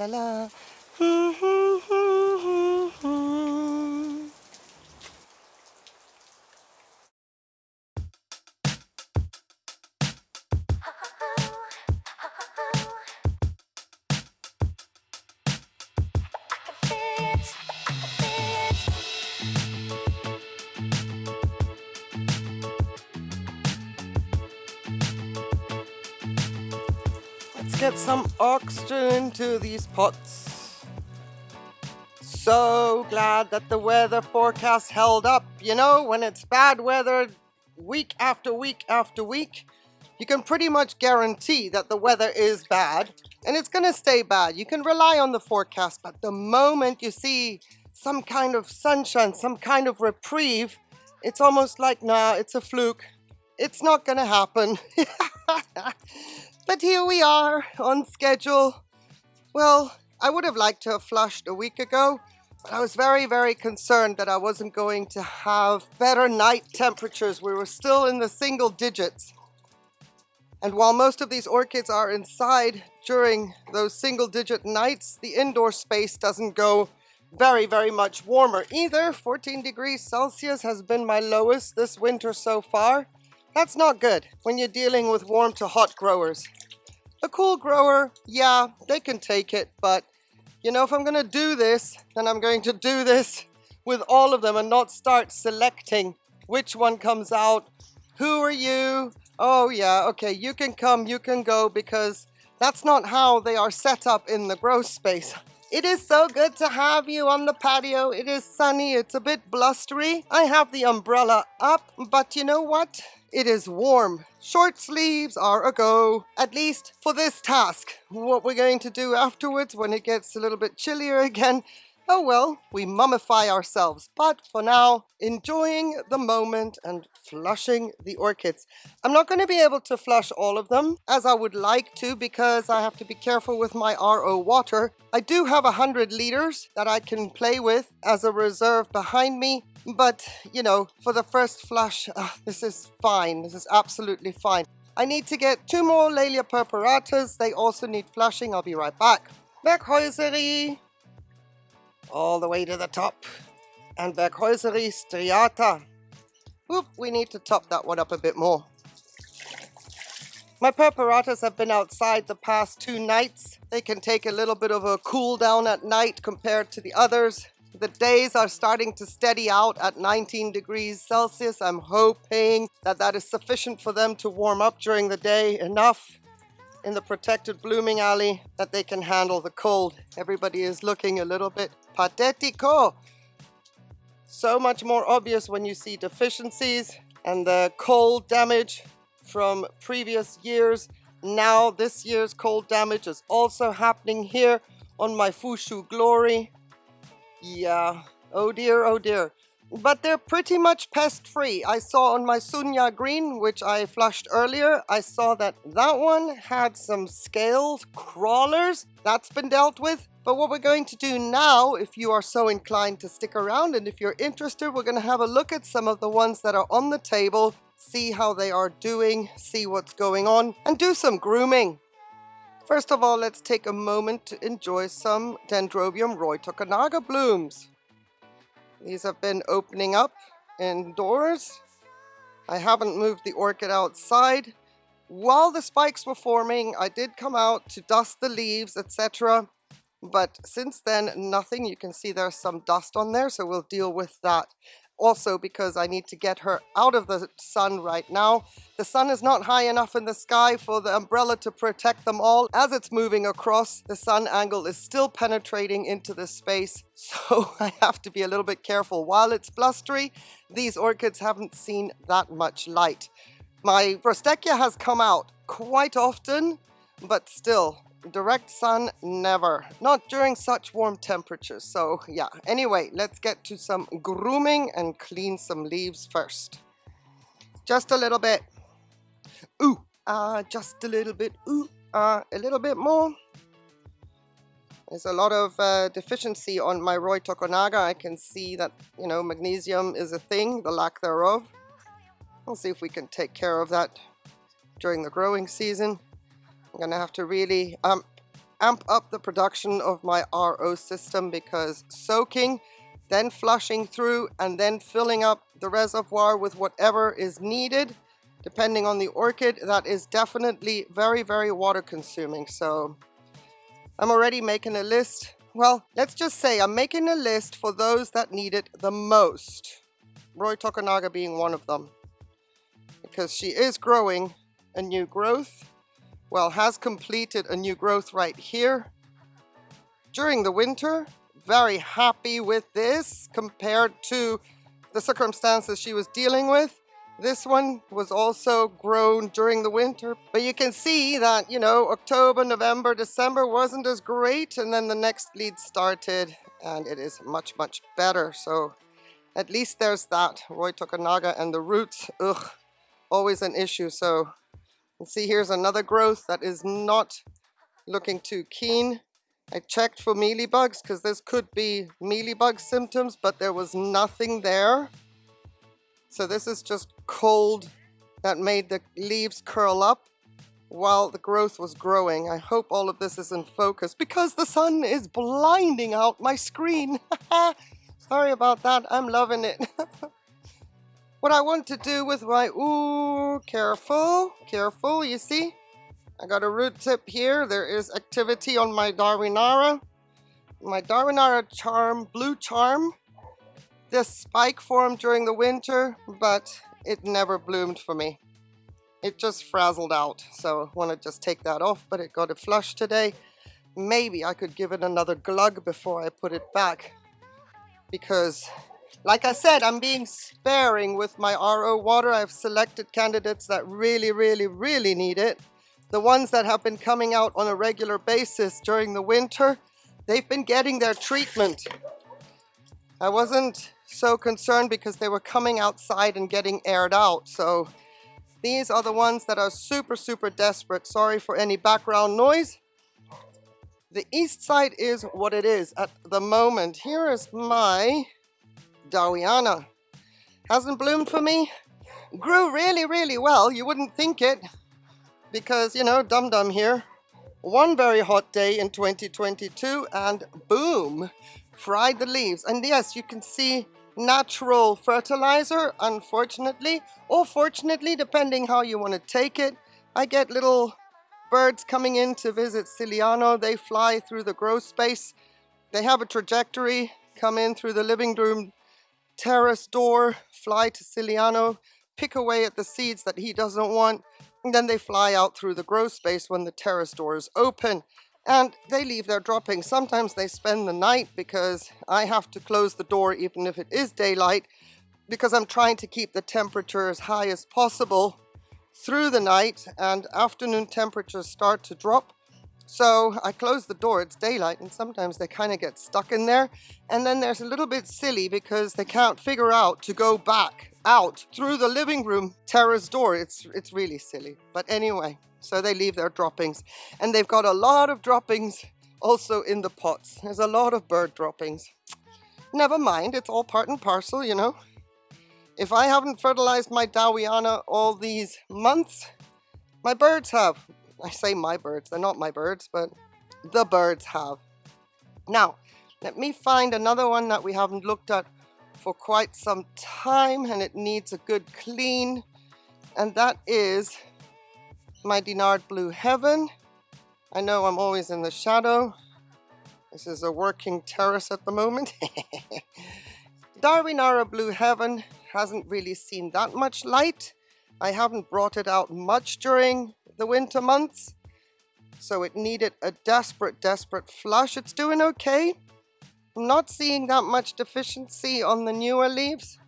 la, la, get some oxygen into these pots. So glad that the weather forecast held up. You know, when it's bad weather week after week after week, you can pretty much guarantee that the weather is bad and it's going to stay bad. You can rely on the forecast, but the moment you see some kind of sunshine, some kind of reprieve, it's almost like, nah, it's a fluke. It's not going to happen. But here we are on schedule. Well, I would have liked to have flushed a week ago, but I was very, very concerned that I wasn't going to have better night temperatures. We were still in the single digits. And while most of these orchids are inside during those single digit nights, the indoor space doesn't go very, very much warmer either. 14 degrees Celsius has been my lowest this winter so far. That's not good when you're dealing with warm to hot growers. A cool grower, yeah, they can take it, but you know, if I'm gonna do this, then I'm going to do this with all of them and not start selecting which one comes out. Who are you? Oh yeah, okay, you can come, you can go, because that's not how they are set up in the grow space. It is so good to have you on the patio. It is sunny, it's a bit blustery. I have the umbrella up, but you know what? It is warm. Short sleeves are a go, at least for this task. What we're going to do afterwards when it gets a little bit chillier again, oh well, we mummify ourselves. But for now, enjoying the moment and flushing the orchids. I'm not going to be able to flush all of them as I would like to because I have to be careful with my RO water. I do have a hundred liters that I can play with as a reserve behind me but, you know, for the first flush, uh, this is fine. This is absolutely fine. I need to get two more Laelia purpuratas. They also need flushing. I'll be right back. Werkhäuseri. All the way to the top. And Werkhäuseri striata. Oop, we need to top that one up a bit more. My purpuratas have been outside the past two nights. They can take a little bit of a cool down at night compared to the others. The days are starting to steady out at 19 degrees Celsius. I'm hoping that that is sufficient for them to warm up during the day enough in the protected blooming alley that they can handle the cold. Everybody is looking a little bit patetico. So much more obvious when you see deficiencies and the cold damage from previous years. Now this year's cold damage is also happening here on my Fushu Glory. Yeah, oh dear, oh dear. But they're pretty much pest free. I saw on my Sunya Green, which I flushed earlier, I saw that that one had some scaled crawlers. That's been dealt with. But what we're going to do now, if you are so inclined to stick around and if you're interested, we're going to have a look at some of the ones that are on the table, see how they are doing, see what's going on, and do some grooming. First of all, let's take a moment to enjoy some Dendrobium Roy Tokunaga blooms. These have been opening up indoors. I haven't moved the orchid outside. While the spikes were forming, I did come out to dust the leaves, etc. But since then, nothing. You can see there's some dust on there, so we'll deal with that also because I need to get her out of the sun right now. The sun is not high enough in the sky for the umbrella to protect them all. As it's moving across, the sun angle is still penetrating into the space, so I have to be a little bit careful. While it's blustery, these orchids haven't seen that much light. My Brostechia has come out quite often, but still, direct sun never not during such warm temperatures so yeah anyway let's get to some grooming and clean some leaves first just a little bit ooh uh just a little bit ooh uh a little bit more there's a lot of uh, deficiency on my Roy Tokunaga. I can see that, you know, magnesium is a thing, the lack thereof. We'll see if we can take care of that during the growing season. I'm gonna have to really, um, amp up the production of my RO system because soaking, then flushing through and then filling up the reservoir with whatever is needed, depending on the orchid, that is definitely very, very water consuming. So I'm already making a list. Well, let's just say I'm making a list for those that need it the most. Roy Tokunaga being one of them. Because she is growing a new growth well, has completed a new growth right here during the winter. Very happy with this compared to the circumstances she was dealing with. This one was also grown during the winter, but you can see that, you know, October, November, December wasn't as great, and then the next lead started, and it is much, much better. So at least there's that. Roy Tokunaga and the roots, ugh, always an issue. So and see here's another growth that is not looking too keen. I checked for mealybugs because this could be mealybug symptoms, but there was nothing there. So this is just cold that made the leaves curl up while the growth was growing. I hope all of this is in focus because the sun is blinding out my screen. Sorry about that, I'm loving it. what I want to do with my, ooh, careful, careful, you see? I got a root tip here. There is activity on my Darwinara. My Darwinara charm, blue charm. This spike formed during the winter, but it never bloomed for me. It just frazzled out, so I want to just take that off, but it got a flush today. Maybe I could give it another glug before I put it back because like I said, I'm being sparing with my RO water. I've selected candidates that really, really, really need it. The ones that have been coming out on a regular basis during the winter, they've been getting their treatment. I wasn't so concerned because they were coming outside and getting aired out. So these are the ones that are super, super desperate. Sorry for any background noise. The east side is what it is at the moment. Here is my Dowiana. Hasn't bloomed for me. Grew really, really well. You wouldn't think it because, you know, Dum Dum here. One very hot day in 2022 and boom, fried the leaves. And yes, you can see natural fertilizer, unfortunately, or fortunately, depending how you want to take it. I get little birds coming in to visit Ciliano. They fly through the grow space. They have a trajectory, come in through the living room terrace door, fly to Ciliano, pick away at the seeds that he doesn't want, and then they fly out through the grow space when the terrace door is open. And they leave their droppings. Sometimes they spend the night because I have to close the door even if it is daylight because I'm trying to keep the temperature as high as possible through the night and afternoon temperatures start to drop so I close the door, it's daylight, and sometimes they kind of get stuck in there. And then there's a little bit silly because they can't figure out to go back out through the living room terrace door. It's, it's really silly. But anyway, so they leave their droppings. And they've got a lot of droppings also in the pots. There's a lot of bird droppings. Never mind, it's all part and parcel, you know. If I haven't fertilized my Dowiana all these months, my birds have. I say my birds, they're not my birds, but the birds have. Now, let me find another one that we haven't looked at for quite some time and it needs a good clean. And that is my Dinard Blue Heaven. I know I'm always in the shadow. This is a working terrace at the moment. Darwinara Blue Heaven hasn't really seen that much light. I haven't brought it out much during the winter months. So it needed a desperate, desperate flush. It's doing okay. I'm not seeing that much deficiency on the newer leaves.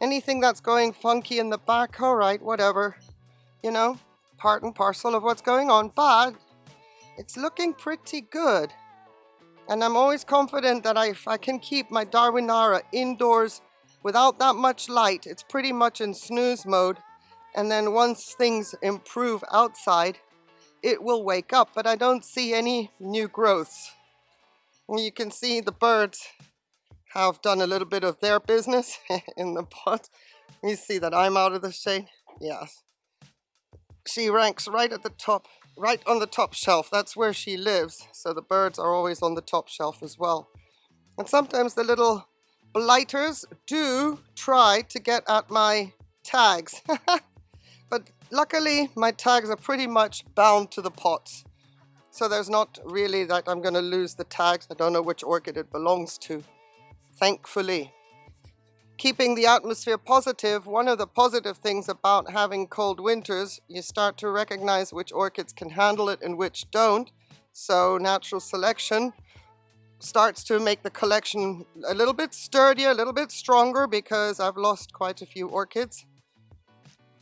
Anything that's going funky in the back, all right, whatever. You know, part and parcel of what's going on, but it's looking pretty good. And I'm always confident that I, if I can keep my Darwinara indoors without that much light, it's pretty much in snooze mode, and then once things improve outside, it will wake up, but I don't see any new growths. You can see the birds have done a little bit of their business in the pot. You see that I'm out of the shade? Yes. She ranks right at the top right on the top shelf. That's where she lives. So the birds are always on the top shelf as well. And sometimes the little blighters do try to get at my tags. but luckily my tags are pretty much bound to the pots. So there's not really that I'm going to lose the tags. I don't know which orchid it belongs to. Thankfully. Keeping the atmosphere positive, one of the positive things about having cold winters, you start to recognize which orchids can handle it and which don't. So natural selection starts to make the collection a little bit sturdier, a little bit stronger because I've lost quite a few orchids.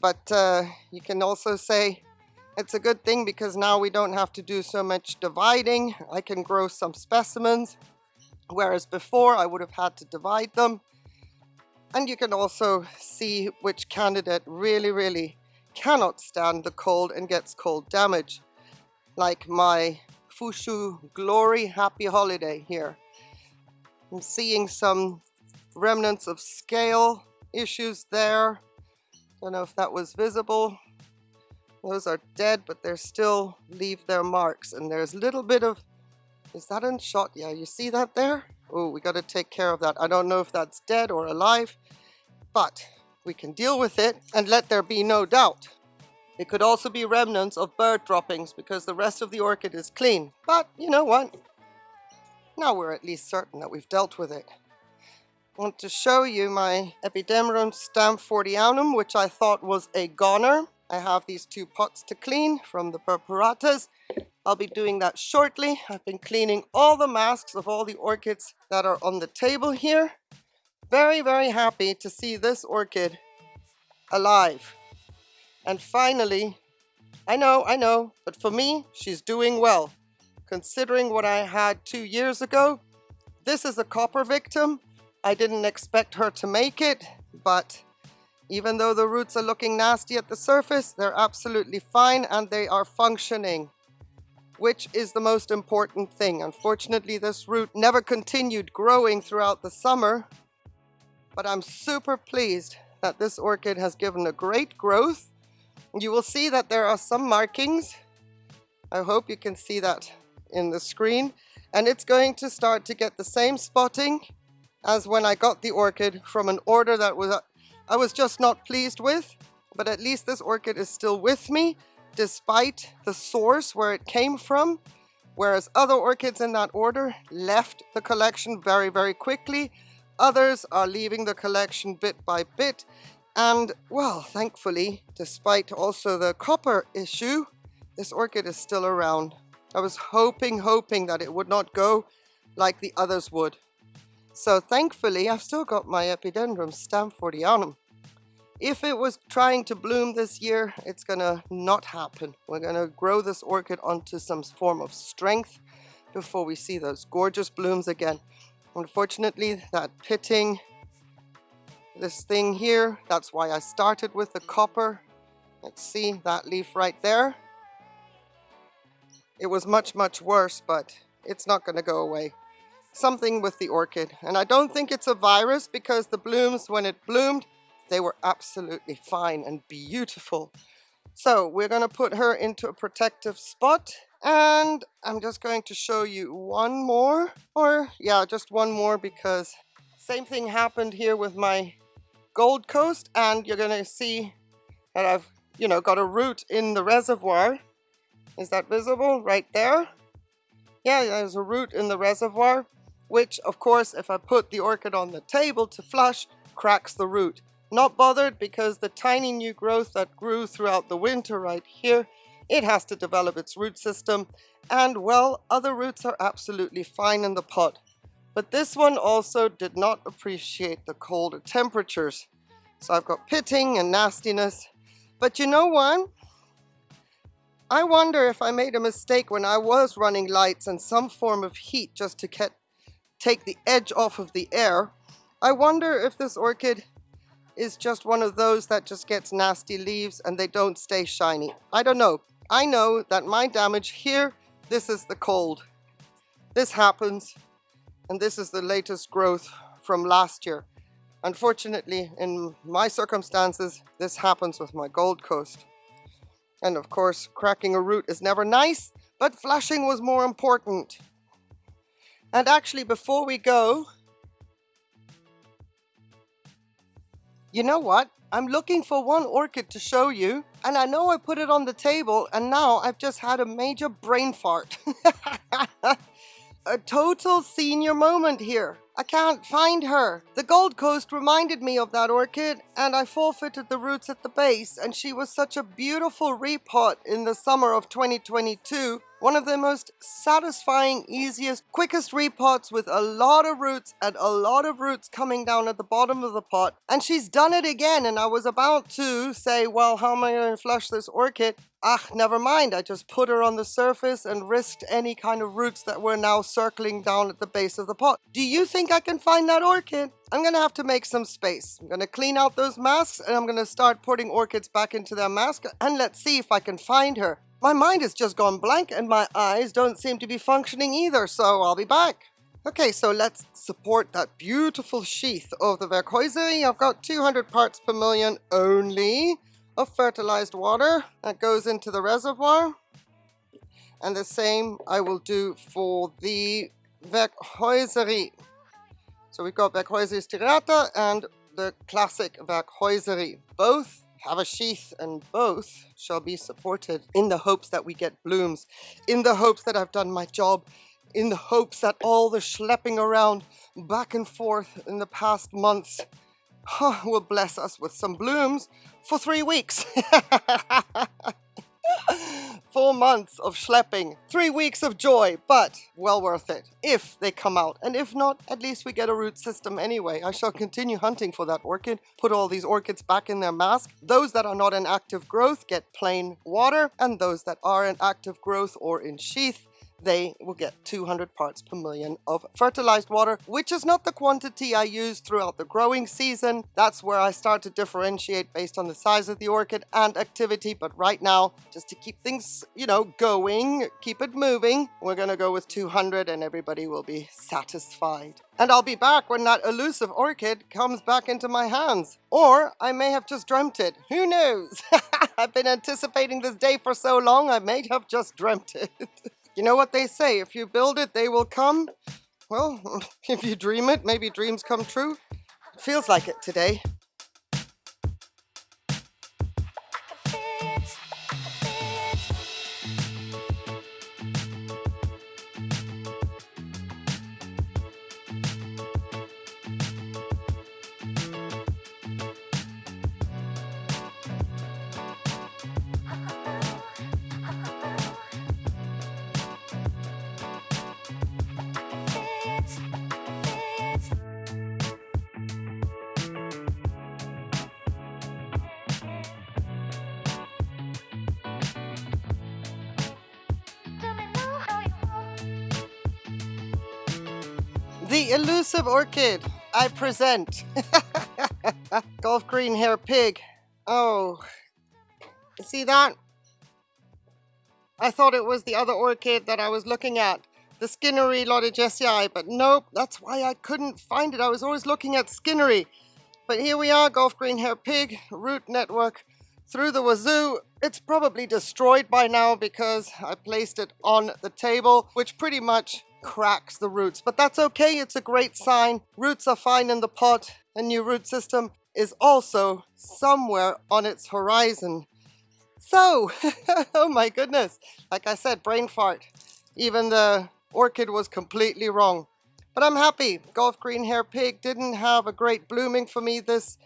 But uh, you can also say it's a good thing because now we don't have to do so much dividing. I can grow some specimens, whereas before I would have had to divide them. And you can also see which candidate really, really cannot stand the cold and gets cold damage. Like my Fushu Glory Happy Holiday here. I'm seeing some remnants of scale issues there. Don't know if that was visible. Those are dead, but they still leave their marks. And there's a little bit of, is that in shot? Yeah, you see that there? Oh, we got to take care of that. I don't know if that's dead or alive, but we can deal with it and let there be no doubt. It could also be remnants of bird droppings because the rest of the orchid is clean. But you know what? Now we're at least certain that we've dealt with it. Want to show you my Epidendrum stamfordianum, which I thought was a goner. I have these two pots to clean from the Purpuratas. I'll be doing that shortly. I've been cleaning all the masks of all the orchids that are on the table here. Very, very happy to see this orchid alive. And finally, I know, I know, but for me, she's doing well. Considering what I had two years ago, this is a copper victim. I didn't expect her to make it, but even though the roots are looking nasty at the surface, they're absolutely fine and they are functioning, which is the most important thing. Unfortunately, this root never continued growing throughout the summer, but I'm super pleased that this orchid has given a great growth you will see that there are some markings. I hope you can see that in the screen. And it's going to start to get the same spotting as when I got the orchid from an order that was I was just not pleased with. But at least this orchid is still with me despite the source where it came from. Whereas other orchids in that order left the collection very, very quickly. Others are leaving the collection bit by bit and well, thankfully, despite also the copper issue, this orchid is still around. I was hoping, hoping that it would not go like the others would. So thankfully, I've still got my Epidendrum stamfordianum. If it was trying to bloom this year, it's gonna not happen. We're gonna grow this orchid onto some form of strength before we see those gorgeous blooms again. Unfortunately, that pitting this thing here. That's why I started with the copper. Let's see that leaf right there. It was much, much worse, but it's not to go away. Something with the orchid. And I don't think it's a virus because the blooms, when it bloomed, they were absolutely fine and beautiful. So we're going to put her into a protective spot. And I'm just going to show you one more. Or, yeah, just one more because same thing happened here with my Gold Coast and you're going to see that I've, you know, got a root in the reservoir. Is that visible right there? Yeah, there's a root in the reservoir, which of course, if I put the orchid on the table to flush, cracks the root. Not bothered because the tiny new growth that grew throughout the winter right here, it has to develop its root system. And well, other roots are absolutely fine in the pot. But this one also did not appreciate the colder temperatures. So I've got pitting and nastiness. But you know what? I wonder if I made a mistake when I was running lights and some form of heat just to get, take the edge off of the air. I wonder if this orchid is just one of those that just gets nasty leaves and they don't stay shiny. I don't know. I know that my damage here, this is the cold. This happens and this is the latest growth from last year. Unfortunately, in my circumstances, this happens with my Gold Coast. And of course, cracking a root is never nice, but flushing was more important. And actually, before we go, you know what? I'm looking for one orchid to show you, and I know I put it on the table, and now I've just had a major brain fart. a total senior moment here. I can't find her. The Gold Coast reminded me of that orchid and I forfeited the roots at the base and she was such a beautiful repot in the summer of 2022 one of the most satisfying, easiest, quickest repots with a lot of roots and a lot of roots coming down at the bottom of the pot. And she's done it again. And I was about to say, well, how am I going to flush this orchid? Ah, never mind. I just put her on the surface and risked any kind of roots that were now circling down at the base of the pot. Do you think I can find that orchid? I'm going to have to make some space. I'm going to clean out those masks and I'm going to start putting orchids back into their mask and let's see if I can find her. My mind has just gone blank and my eyes don't seem to be functioning either, so I'll be back. Okay, so let's support that beautiful sheath of the Werkhäuseri. I've got 200 parts per million only of fertilized water that goes into the reservoir. And the same I will do for the Werkhäuseri. So we've got Werkhäuseri Striata and the classic Werkhäuseri. Both have a sheath and both shall be supported in the hopes that we get blooms, in the hopes that I've done my job, in the hopes that all the schlepping around back and forth in the past months huh, will bless us with some blooms for three weeks. Four months of schlepping, three weeks of joy, but well worth it if they come out. And if not, at least we get a root system anyway. I shall continue hunting for that orchid, put all these orchids back in their mask. Those that are not in active growth get plain water, and those that are in active growth or in sheath they will get 200 parts per million of fertilized water, which is not the quantity I use throughout the growing season. That's where I start to differentiate based on the size of the orchid and activity. But right now, just to keep things, you know, going, keep it moving, we're going to go with 200 and everybody will be satisfied. And I'll be back when that elusive orchid comes back into my hands. Or I may have just dreamt it. Who knows? I've been anticipating this day for so long, I may have just dreamt it. You know what they say, if you build it, they will come. Well, if you dream it, maybe dreams come true. It feels like it today. The elusive orchid I present. Golf green hair pig. Oh, see that? I thought it was the other orchid that I was looking at, the Skinneri Loddigesii, but nope, that's why I couldn't find it. I was always looking at Skinneri. But here we are, golf green hair pig, root network through the wazoo. It's probably destroyed by now because I placed it on the table, which pretty much cracks the roots. But that's okay, it's a great sign. Roots are fine in the pot. A new root system is also somewhere on its horizon. So, oh my goodness, like I said, brain fart. Even the orchid was completely wrong. But I'm happy. Golf Green Hair Pig didn't have a great blooming for me this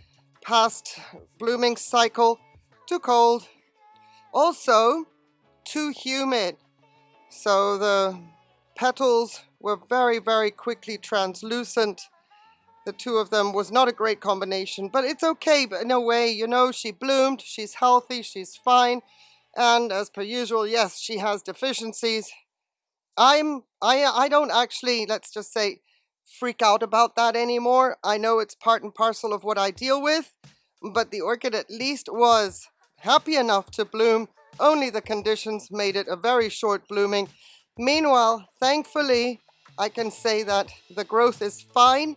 past blooming cycle. Too cold. Also, too humid. So the petals were very, very quickly translucent. The two of them was not a great combination, but it's okay but in a way, you know, she bloomed, she's healthy, she's fine. And as per usual, yes, she has deficiencies. I'm, I, I don't actually, let's just say, freak out about that anymore. I know it's part and parcel of what I deal with, but the orchid at least was happy enough to bloom. Only the conditions made it a very short blooming Meanwhile, thankfully, I can say that the growth is fine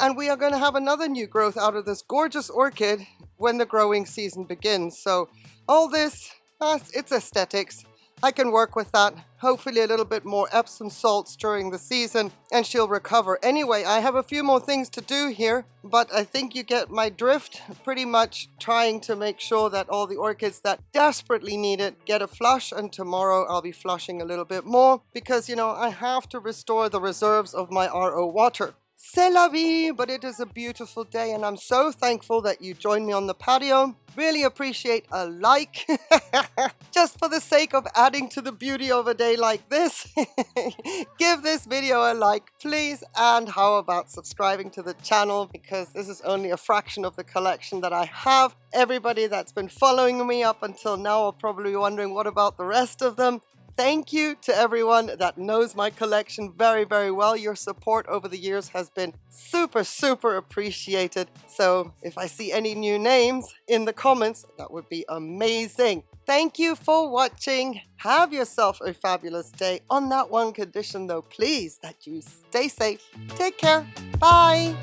and we are going to have another new growth out of this gorgeous orchid when the growing season begins. So all this uh, it's aesthetics. I can work with that. Hopefully a little bit more Epsom salts during the season and she'll recover. Anyway, I have a few more things to do here, but I think you get my drift. Pretty much trying to make sure that all the orchids that desperately need it get a flush and tomorrow I'll be flushing a little bit more because, you know, I have to restore the reserves of my RO water. C'est la vie, but it is a beautiful day and I'm so thankful that you joined me on the patio. Really appreciate a like, just for the sake of adding to the beauty of a day like this. Give this video a like, please, and how about subscribing to the channel because this is only a fraction of the collection that I have. Everybody that's been following me up until now are probably wondering what about the rest of them. Thank you to everyone that knows my collection very, very well. Your support over the years has been super, super appreciated. So if I see any new names in the comments, that would be amazing. Thank you for watching. Have yourself a fabulous day. On that one condition though, please, that you stay safe. Take care. Bye.